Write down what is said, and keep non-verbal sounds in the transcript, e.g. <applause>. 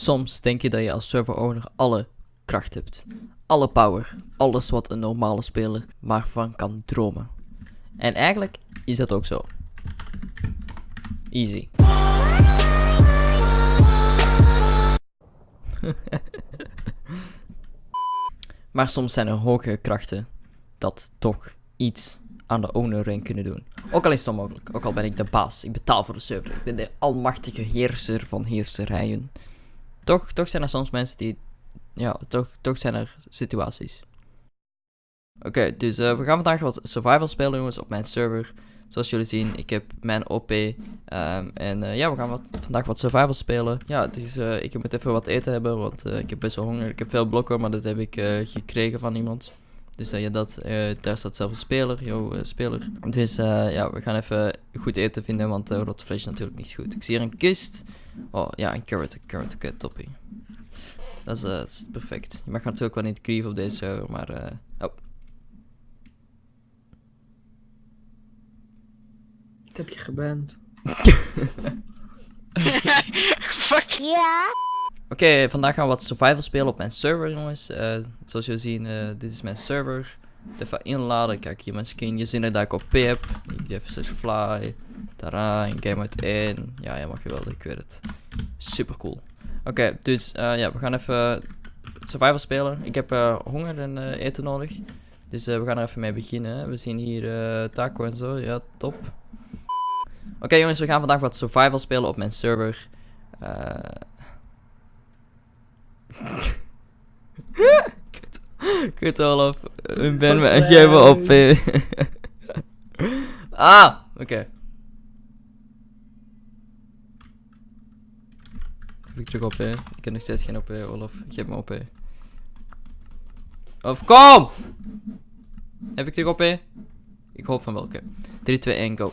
Soms denk je dat je als server owner alle kracht hebt. Alle power. Alles wat een normale speler maar van kan dromen. En eigenlijk is dat ook zo. Easy. <laughs> maar soms zijn er hogere krachten dat toch iets aan de owner ring kunnen doen. Ook al is het onmogelijk. Ook al ben ik de baas. Ik betaal voor de server. Ik ben de almachtige heerser van heerserijen. Toch, toch zijn er soms mensen die... Ja, toch, toch zijn er situaties. Oké, dus eh, we gaan vandaag wat survival spelen jongens op mijn server. Zoals jullie zien, ik heb mijn OP. ehm, en eh, ja, we gaan wat, vandaag wat survival spelen. Ja, dus eh, ik moet even wat eten hebben, want ik heb best wel honger. Ik heb veel blokken, maar dat heb ik gekregen van iemand. Dus ja, dat, daar staat zelf een speler, yo, speler. Dus ja, we gaan even goed eten vinden, want uh, rotte vlees is natuurlijk niet goed. Ik zie hier een kist. Oh ja, een carrot, een carrot, oké, toppie. Dat is, eh, dat is perfect. Je mag natuurlijk wel niet grieven op deze server, maar... eh, oh, Ik heb je geband. Fuck. <laughs> Oké, vandaag gaan we wat survival spelen op mijn server, jongens. Eh, zoals jullie zien, eh, dit is mijn server. Even inladen. Kijk, hier mijn skin. Je ziet dat ik op P heb. Ik doe even slash fly. Tada, in game uit 1. Ja, helemaal geweldig, ik weet het. Super cool. Oké, dus eh, ja, we gaan even survival spelen. Ik heb eh, honger en eh, eten nodig. Dus we gaan er even mee beginnen. We zien hier taco en zo. Ja, top. Oké jongens, we gaan vandaag wat survival spelen op mijn server. Eh Kut. Kut Olaf. Ik ben me echt even op. <laughs> ah, oké. Heb ik terug op, hè? Ik heb nog steeds geen op, hè, Olaf. Geef me op, hè. Of kom! Heb ik terug op, hè? Ik hoop van welke. 3, 2, 1, go.